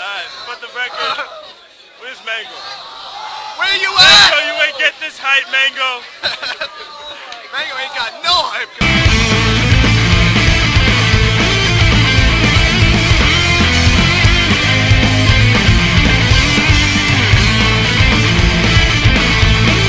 Alright, for the record, where's Mango? Where you at? Mango, you ain't get this hype, Mango. Mango ain't got no hype.